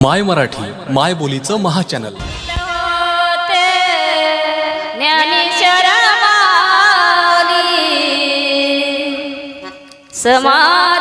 माय मराठी माय बोलीचं महाचॅनल. होते ज्ञानेश्वर समाज